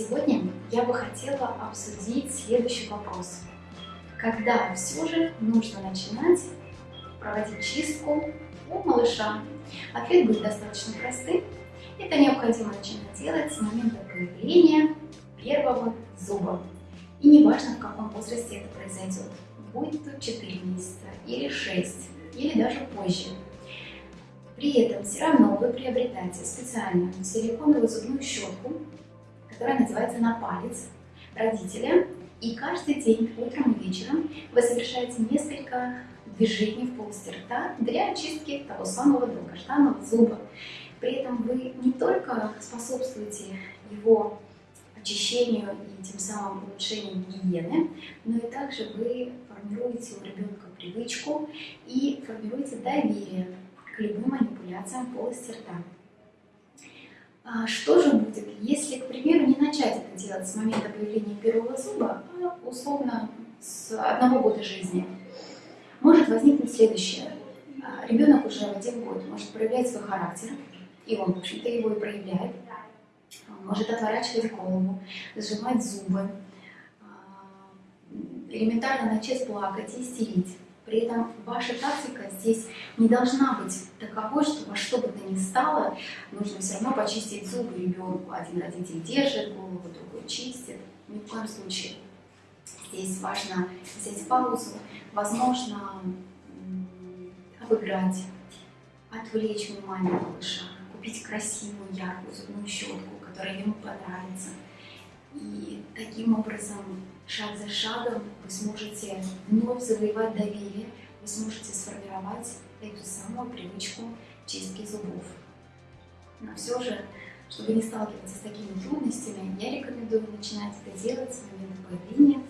Сегодня я бы хотела обсудить следующий вопрос. Когда все же нужно начинать проводить чистку у малыша? Ответ будет достаточно простым. Это необходимо начинать делать с момента появления первого зуба. И неважно, в каком возрасте это произойдет. Будет то 4 месяца, или 6, или даже позже. При этом все равно вы приобретаете специальную силиконовую зубную щетку, которая называется «На палец» родителя. И каждый день, утром и вечером, вы совершаете несколько движений в полости рта для очистки того самого долгожданного зуба. При этом вы не только способствуете его очищению и тем самым улучшению гигиены, но и также вы формируете у ребенка привычку и формируете доверие к любым манипуляциям полости рта. А что же будет, если, к примеру, не начать это делать с момента появления первого зуба, а условно с одного года жизни? Может возникнуть следующее. А, ребенок уже в один год может проявлять свой характер, и он, в общем-то, его и проявляет. Он может отворачивать голову, сжимать зубы, а, элементарно начать плакать и истерить. При этом ваша тактика здесь не должна быть таковой, что во что бы то ни стало, нужно все равно почистить зубы ребенку. Один родитель держит голову, другой чистит. Ни в коем случае. Здесь важно взять паузу, возможно, обыграть, отвлечь внимание малыша, купить красивую, яркую зубную щетку, которая ему понравится. И таким образом шаг за шагом вы сможете вновь завоевать доверие, вы сможете сформировать эту самую привычку чистки зубов. Но все же, чтобы не сталкиваться с такими трудностями, я рекомендую начинать это делать с момента появления